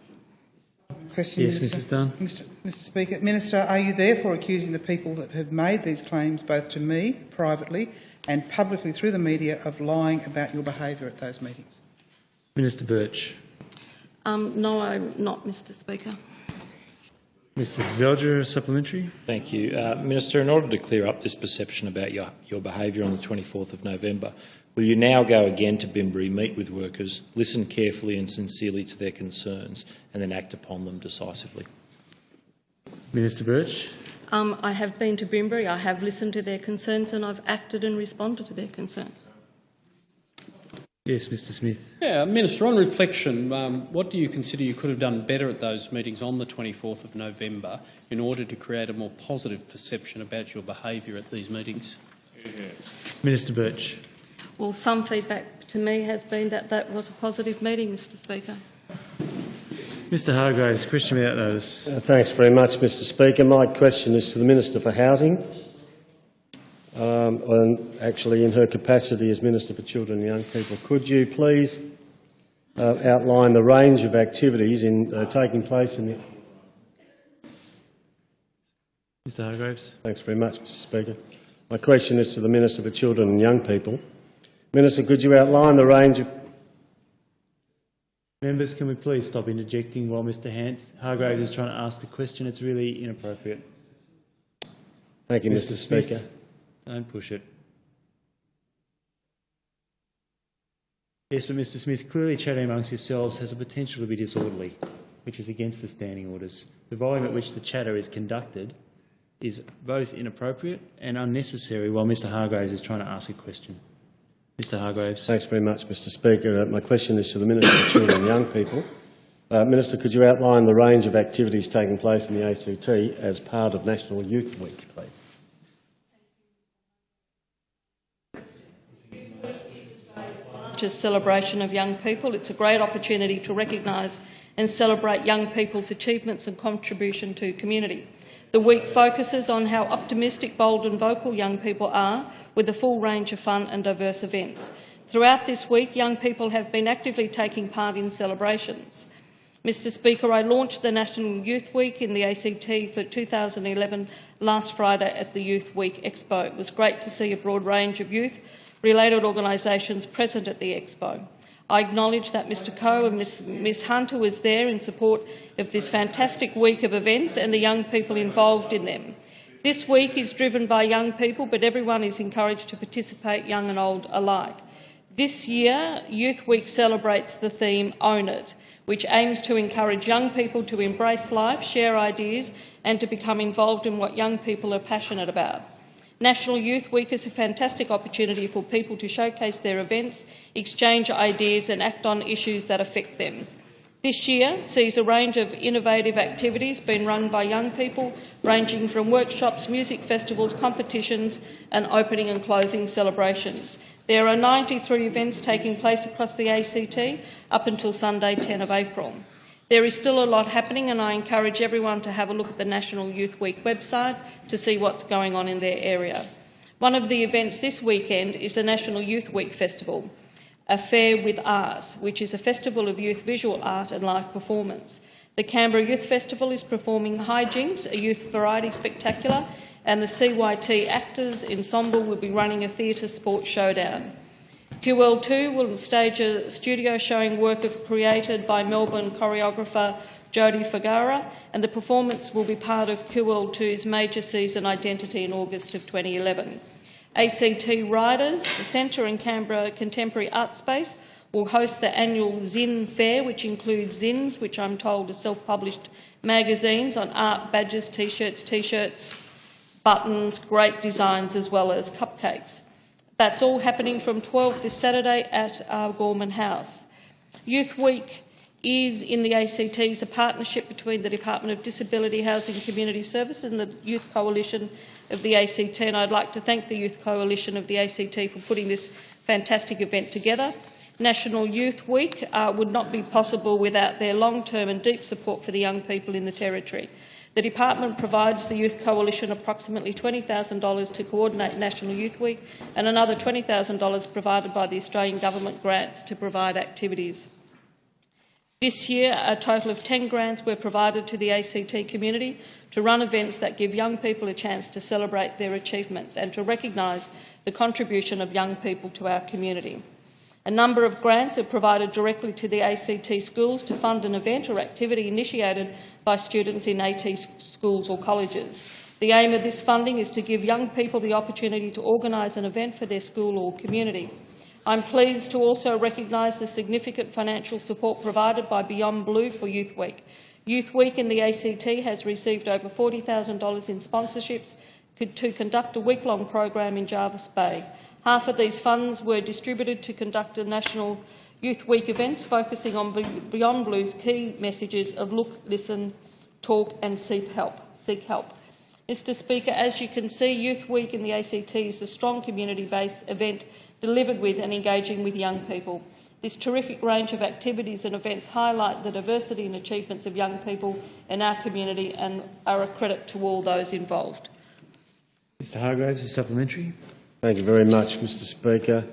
question, Yes, Minister. Mrs Dunn. Mr. Mr Speaker, Minister, are you therefore accusing the people that have made these claims, both to me privately and publicly through the media, of lying about your behaviour at those meetings? Minister Burch. Um, no, I'm not, Mr Speaker. Mr Zelger, supplementary. Thank you. Uh, Minister, in order to clear up this perception about your, your behaviour on the 24th of November, will you now go again to Bimberi, meet with workers, listen carefully and sincerely to their concerns and then act upon them decisively? Minister Burch. Um, I have been to Bimberi, I have listened to their concerns and I've acted and responded to their concerns. Yes, Mr Smyth. Yeah, Minister, on reflection, um, what do you consider you could have done better at those meetings on the 24th of November in order to create a more positive perception about your behaviour at these meetings? Minister Burch. Well, some feedback to me has been that that was a positive meeting, Mr Speaker. Mr Hargreaves, question without notice. Uh, thanks very much, Mr Speaker. My question is to the Minister for Housing, um, and actually in her capacity as Minister for Children and Young People. Could you please uh, outline the range of activities in, uh, taking place in the... Mr Hargreaves. Thanks very much, Mr Speaker. My question is to the Minister for Children and Young People. Minister, could you outline the range of... Members, can we please stop interjecting while Mr Hans Hargreaves is trying to ask the question? It's really inappropriate. Thank you, Mr, Smyth, Speaker. Don't push it. Yes, but Mr Smyth, clearly chatting amongst yourselves has a potential to be disorderly, which is against the standing orders. The volume at which the chatter is conducted is both inappropriate and unnecessary while Mr Hargreaves is trying to ask a question. Mr Hargreaves. Thanks very much, Mr Speaker. Uh, my question is to the Minister for Children and Young People. Uh, Minister, could you outline the range of activities taking place in the ACT as part of National Youth Week, please? Celebration of young people. It's a great opportunity to recognise and celebrate young people's achievements and contribution to community. The week focuses on how optimistic, bold and vocal young people are with a full range of fun and diverse events. Throughout this week, young people have been actively taking part in celebrations. Mr Speaker, I launched the National Youth Week in the ACT for 2011 last Friday at the Youth Week Expo. It was great to see a broad range of youth related organisations present at the Expo. I acknowledge that Mr Coe and Ms, Ms Hunter was there in support of this fantastic week of events and the young people involved in them. This week is driven by young people, but everyone is encouraged to participate, young and old alike. This year, Youth Week celebrates the theme Own It, which aims to encourage young people to embrace life, share ideas and to become involved in what young people are passionate about. National Youth Week is a fantastic opportunity for people to showcase their events, exchange ideas and act on issues that affect them. This year sees a range of innovative activities being run by young people, ranging from workshops, music festivals, competitions and opening and closing celebrations. There are 93 events taking place across the ACT up until Sunday 10 of April. There is still a lot happening and I encourage everyone to have a look at the National Youth Week website to see what's going on in their area. One of the events this weekend is the National Youth Week Festival, a fair with art, which is a festival of youth visual art and live performance. The Canberra Youth Festival is performing Hijinks, a youth variety spectacular, and the CYT Actors Ensemble will be running a theatre sports showdown. QL2 will stage a studio showing work of, created by Melbourne choreographer Jodie Fagara, and the performance will be part of QL2's major season identity in August of 2011. ACT Writers Centre and Canberra Contemporary Art Space will host the annual Zine Fair, which includes zines, which I'm told are self-published magazines on art, badges, T-shirts, T-shirts, buttons, great designs, as well as cupcakes. That's all happening from 12 this Saturday at our Gorman House. Youth Week is in the ACTs a partnership between the Department of Disability Housing and Community Services and the Youth Coalition of the ACT, and I'd like to thank the Youth Coalition of the ACT for putting this fantastic event together. National Youth Week uh, would not be possible without their long-term and deep support for the young people in the Territory. The Department provides the Youth Coalition approximately $20,000 to coordinate National Youth Week and another $20,000 provided by the Australian Government grants to provide activities. This year, a total of 10 grants were provided to the ACT community to run events that give young people a chance to celebrate their achievements and to recognise the contribution of young people to our community. A number of grants are provided directly to the ACT schools to fund an event or activity initiated by students in AT schools or colleges. The aim of this funding is to give young people the opportunity to organise an event for their school or community. I'm pleased to also recognise the significant financial support provided by Beyond Blue for Youth Week. Youth Week in the ACT has received over $40,000 in sponsorships to conduct a week-long program in Jervis Bay. Half of these funds were distributed to conduct a national Youth Week events focusing on Beyond Blue's key messages of look, listen, talk and seek help. Seek help. Mr Speaker, as you can see, Youth Week in the ACT is a strong community-based event delivered with and engaging with young people. This terrific range of activities and events highlight the diversity and achievements of young people in our community and are a credit to all those involved. Mr Hargreaves, a supplementary. Thank you very much, Mr Speaker.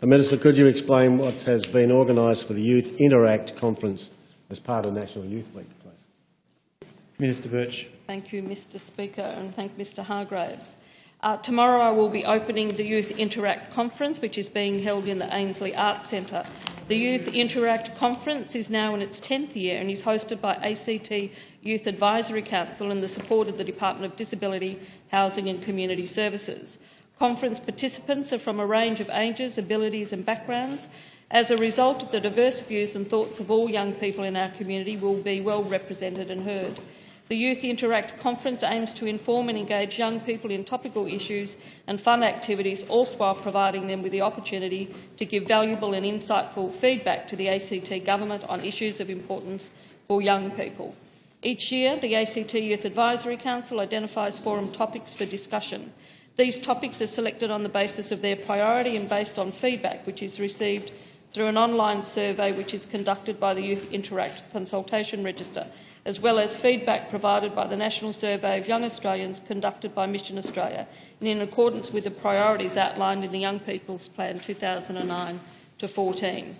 The Minister, could you explain what has been organised for the Youth Interact Conference as part of National Youth Week, please? Minister Burch. Thank you, Mr Speaker, and thank Mr Hargreaves. Uh, tomorrow I will be opening the Youth Interact Conference, which is being held in the Ainslie Arts Centre. The Youth Interact Conference is now in its 10th year and is hosted by ACT Youth Advisory Council and the support of the Department of Disability, Housing and Community Services. Conference participants are from a range of ages, abilities and backgrounds. As a result, the diverse views and thoughts of all young people in our community will be well represented and heard. The Youth Interact Conference aims to inform and engage young people in topical issues and fun activities, all while providing them with the opportunity to give valuable and insightful feedback to the ACT Government on issues of importance for young people. Each year, the ACT Youth Advisory Council identifies forum topics for discussion. These topics are selected on the basis of their priority and based on feedback which is received through an online survey which is conducted by the Youth Interact Consultation Register as well as feedback provided by the National Survey of Young Australians conducted by Mission Australia and in accordance with the priorities outlined in the Young People's Plan 2009 to 14.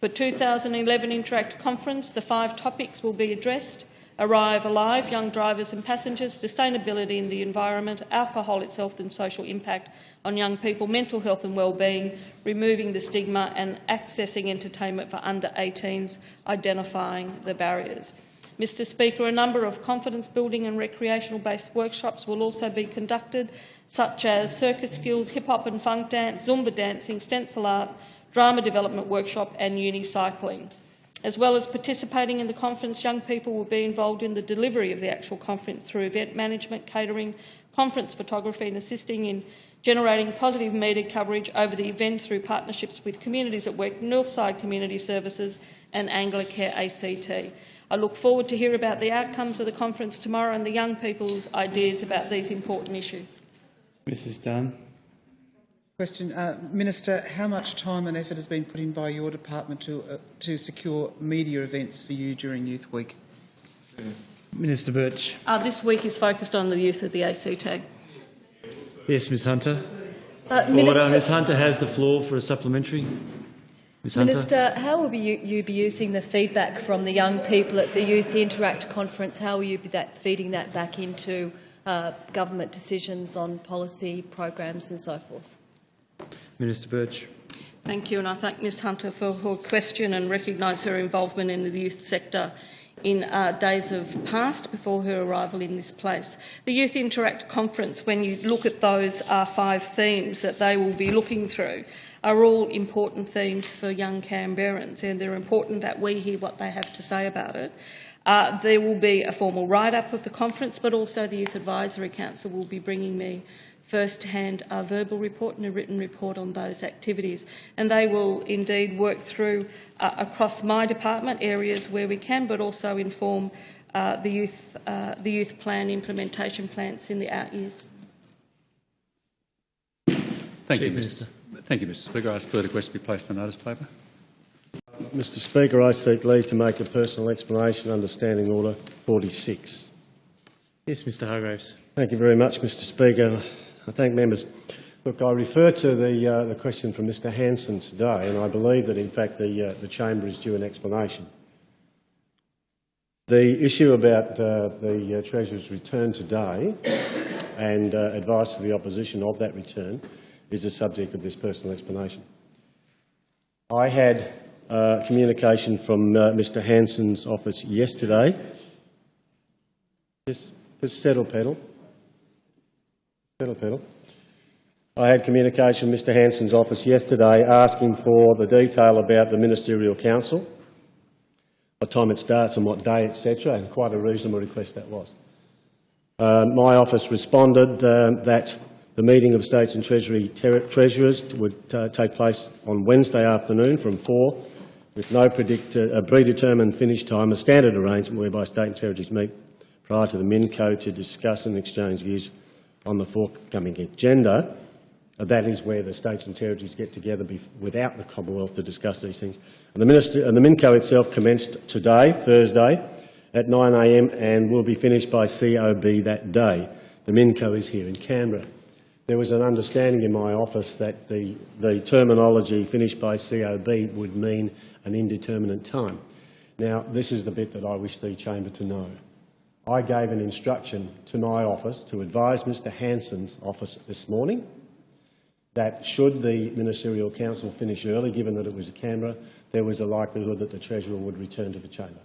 For 2011 Interact Conference, the five topics will be addressed Arrive Alive, Young Drivers and Passengers, Sustainability in the Environment, Alcohol, its Health and Social Impact on Young People, Mental Health and Wellbeing, Removing the Stigma and Accessing Entertainment for Under 18s, Identifying the Barriers. Mr Speaker, a number of confidence building and recreational based workshops will also be conducted, such as circus skills, hip hop and funk dance, Zumba dancing, stencil art, drama development workshop and uni cycling. As well as participating in the conference, young people will be involved in the delivery of the actual conference through event management, catering, conference photography and assisting in generating positive media coverage over the event through partnerships with communities at work, Northside Community Services and Anglicare ACT. I look forward to hear about the outcomes of the conference tomorrow and the young people's ideas about these important issues. Mrs Dunn. Question, uh, Minister, how much time and effort has been put in by your department to, uh, to secure media events for you during Youth Week? Minister Burch. Uh, this week is focused on the youth of the ACT. Yes, Ms Hunter. Uh, Order. Ms Hunter has the floor for a supplementary. Ms Hunter. Minister, how will you, you, be using the feedback from the young people at the Youth Interact conference? How will you be that, feeding that back into uh, government decisions on policy, programs and so forth? Minister Burch. Thank you, and I thank Ms Hunter for her question and recognise her involvement in the youth sector in uh, days of past before her arrival in this place. The Youth Interact Conference, when you look at those uh, five themes that they will be looking through, are all important themes for young Canberrans, and they're important that we hear what they have to say about it. Uh, there will be a formal write-up of the conference, but also the Youth Advisory Council will be bringing me first-hand a verbal report and a written report on those activities. And they will indeed work through uh, across my department areas where we can, but also inform uh, the, youth, uh, the youth plan implementation plans in the out years. Thank Chief you, Minister. Thank you, Mr Speaker. I ask further questions to be placed on notice paper. Mr Speaker, I seek leave to make a personal explanation under Standing Order 46. Yes, Mr Hargreaves. Thank you very much, Mr Speaker. I thank members. Look, I refer to the, uh, the question from Mr Hanson today, and I believe that, in fact, the, uh, the chamber is due an explanation. The issue about uh, the uh, Treasurer's return today and uh, advice to the opposition of that return is the subject of this personal explanation. I had uh, communication from Mr Hanson's office yesterday. Yes, just settle, pedal. Pedal. I had communication from Mr Hanson's office yesterday asking for the detail about the Ministerial Council, what time it starts and what day, etc., and quite a reasonable request that was. Uh, my office responded uh, that the meeting of States and Treasury Treasurers would uh, take place on Wednesday afternoon from 4, with no predetermined finish time, a standard arrangement whereby State and Territories meet prior to the MINCO to discuss and exchange views on the forthcoming agenda. That is where the states and territories get together without the Commonwealth to discuss these things. And the, Minister, and the MINCO itself commenced today, Thursday, at 9am and will be finished by COB that day. The MINCO is here in Canberra. There was an understanding in my office that the, the terminology finished by COB would mean an indeterminate time. Now, this is the bit that I wish the chamber to know. I gave an instruction to my office to advise Mr Hanson's office this morning that should the Ministerial Council finish early, given that it was a Canberra, there was a likelihood that the Treasurer would return to the chamber.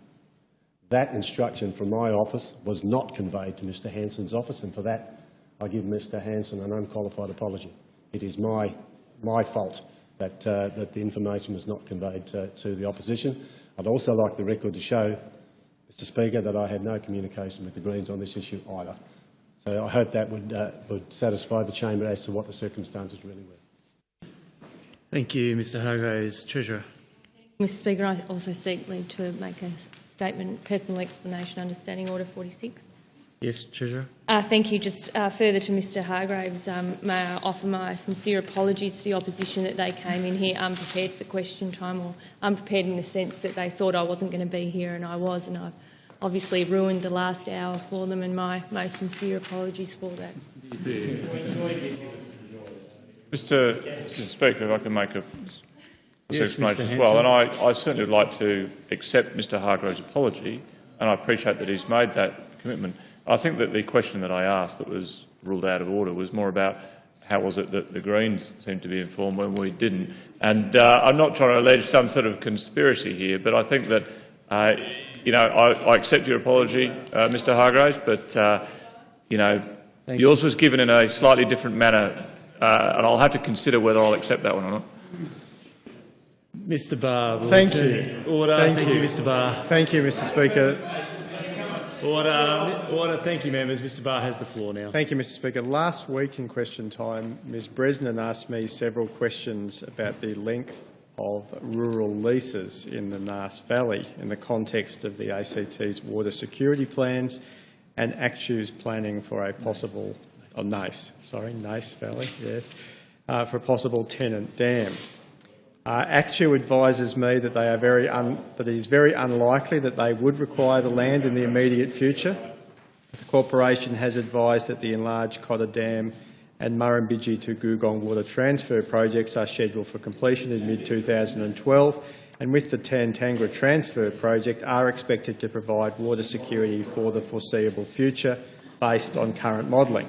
That instruction from my office was not conveyed to Mr Hanson's office, and for that I give Mr Hanson an unqualified apology. It is my, my fault that, uh, that the information was not conveyed to, to the opposition. I'd also like the record to show, Mr Speaker, that I had no communication with the Greens on this issue either. So I hope that would, uh, would satisfy the chamber as to what the circumstances really were. Thank you, Mr Hargreaves. Treasurer. Mr Speaker, I also seek leave to make a statement, personal explanation understanding Order 46. Yes, Treasurer. Uh, thank you. Just uh, further to Mr Hargreaves, um, may I offer my sincere apologies to the opposition that they came in here unprepared for question time or unprepared in the sense that they thought I wasn't going to be here and I was and I've obviously ruined the last hour for them and my most sincere apologies for that. Mr, Mr Speaker, if I can make a yes, explanation as well. And I, I certainly would like to accept Mr Hargreaves' apology, and I appreciate that he's made that commitment. I think that the question that I asked that was ruled out of order was more about how was it that the Greens seemed to be informed when we didn't. And uh, I'm not trying to allege some sort of conspiracy here, but I think that, uh, you know, I, I, accept your apology, uh, Mr Hargreaves, but, uh, you know, Thank yours was given in a slightly different manner, uh, and I'll have to consider whether I'll accept that one or not. Mr Barr. Thank you. Order. Thank, Thank you. you, Mr Barr. Thank you, Mr Speaker. Order. Order. Thank you, members. Mr Barr has the floor now. Thank you, Mr Speaker. Last week in question time, Ms Bresnan asked me several questions about the length of rural leases in the Naas Valley in the context of the ACT's water security plans and ACTEW's planning for a possible, oh, Naas, sorry, Naas Valley, yes, uh, for a possible Tennent dam. Uh, ACTEW advises me that, they are very that it is very unlikely that they would require the land in the immediate future. The corporation has advised that the enlarged Cotter Dam and Murrumbidgee to Googong water transfer projects are scheduled for completion in mid-2012 and with the Tantangara transfer project are expected to provide water security for the foreseeable future based on current modelling.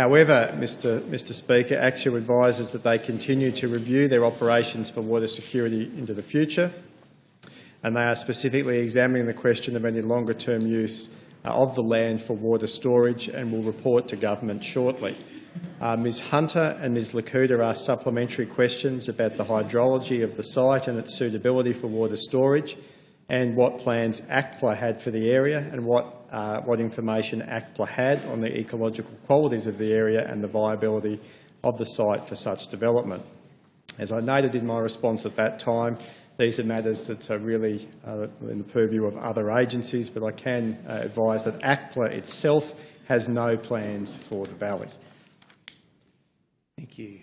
However, Mr, Mr Speaker, ACTEW advises that they continue to review their operations for water security into the future and they are specifically examining the question of any longer-term use uh, of the land for water storage and will report to government shortly. Uh, Ms Hunter and Ms Le Couteur asked supplementary questions about the hydrology of the site and its suitability for water storage and what plans ACTPLA had for the area and what uh, what information ACTPLA had on the ecological qualities of the area and the viability of the site for such development. As I noted in my response at that time, these are matters that are really uh, in the purview of other agencies, but I can uh, advise that ACTPLA itself has no plans for the valley. Thank you.